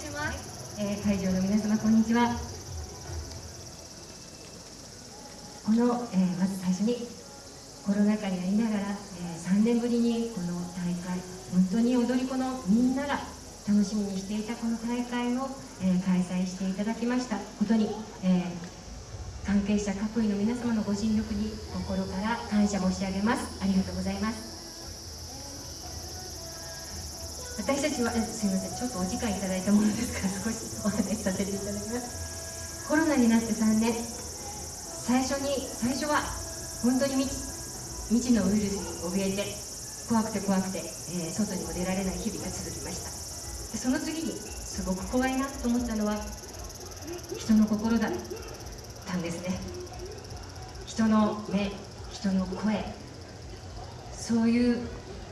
します、えー、会場の皆様こんにちは。この、えー、まず最初にコロナ禍にありながら、えー、3年ぶりにこの大会本当に踊り子のみんなが楽しみにしていたこの大会を、え、開催していただきました。ことに、え、関係者各位の皆様のご尽力に心から感謝申し上げます。ありがとうございます。私たちはすみませんちょっとお時間いただいたものですから少しお話しさせていただきます。コロナになって3年。最初に最初は本当に未知のウイルスに怯えて怖くて怖くて、えー、外にも出られない日々が続きました。でその次にすごく怖いなと思ったのは人の心だったんですね。人の目人の声。そういう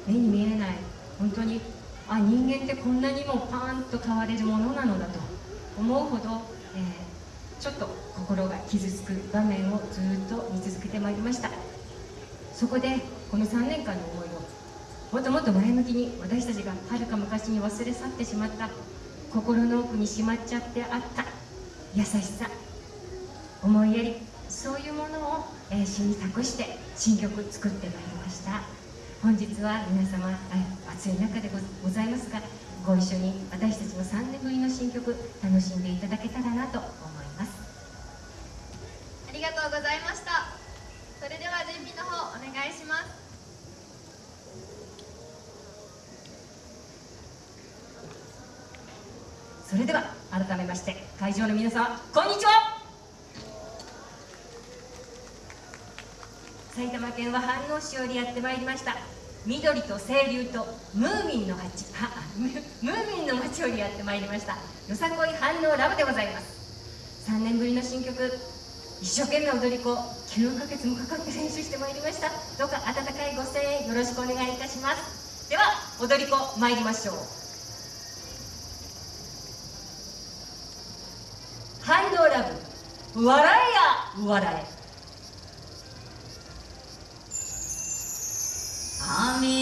目に見えない本当にあ人間ってこんなにもパーンと変われるものなのだと。思うほど、えー、ちょっと心が傷つく場面をずっと見続けてまいりました。そこでこの3年間の思いをもっともっと前向きに私たちがはるか昔に忘れ去ってしまった心の奥にしまっちゃってあった優しさ。思いやりそういうものを、えー、詩に託して新曲作ってまいりました。本日は皆様暑い中でございますがご一緒に私たちの3年ぶりの新曲楽しんでいただけたらなと思います。ありがとうございました。それでは準備の方お願いします。それでは改めまして会場の皆様こんにちは埼玉県は飯能市よりやってまいりました。緑と清流とムーミンの街。ムーミンの街よりやってまいりました。よさこい飯能ラブでございます。3年ぶりの新曲。一生懸命踊り子。9ヶ月もかかって練習してまいりました。どうか温かいご声援よろしくお願いいたします。では踊り子参りましょう。飯能ラブ。笑えや笑え。আমি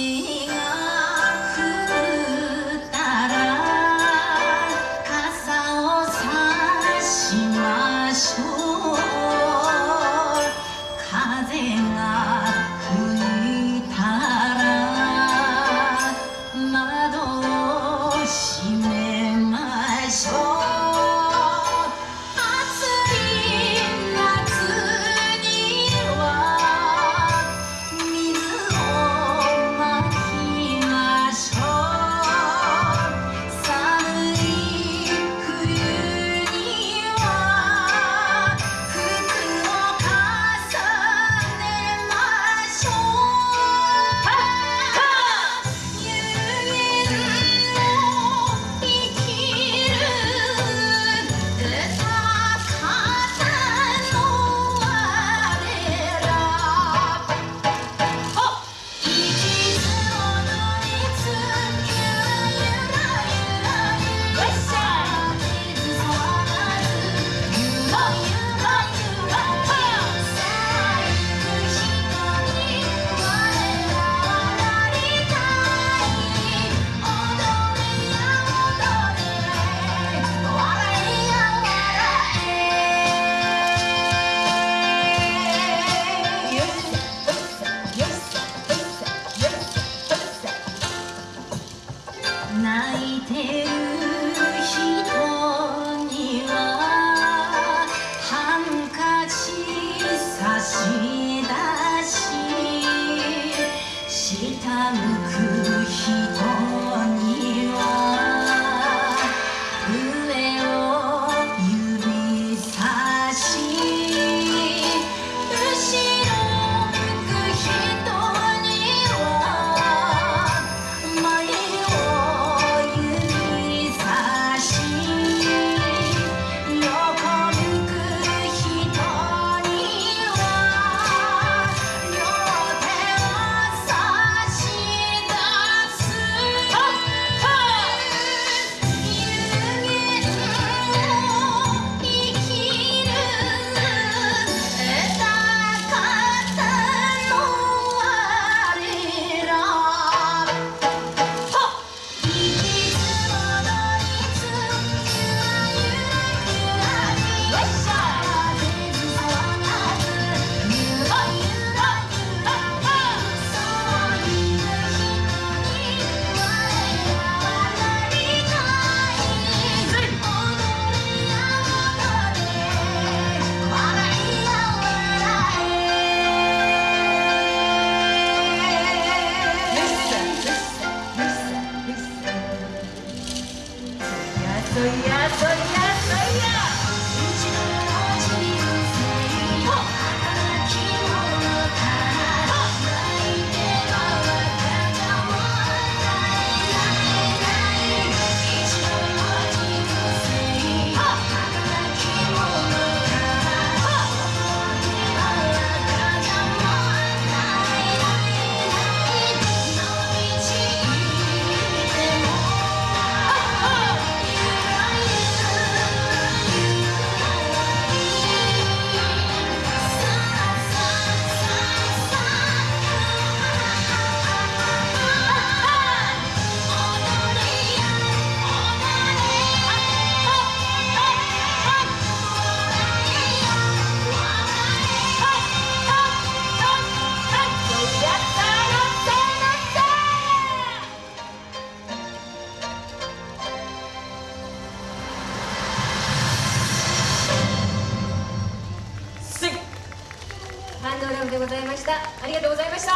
ハンドラムでございました。ありがとうございました。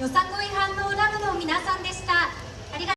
よさこい反応ラブの皆さんでした。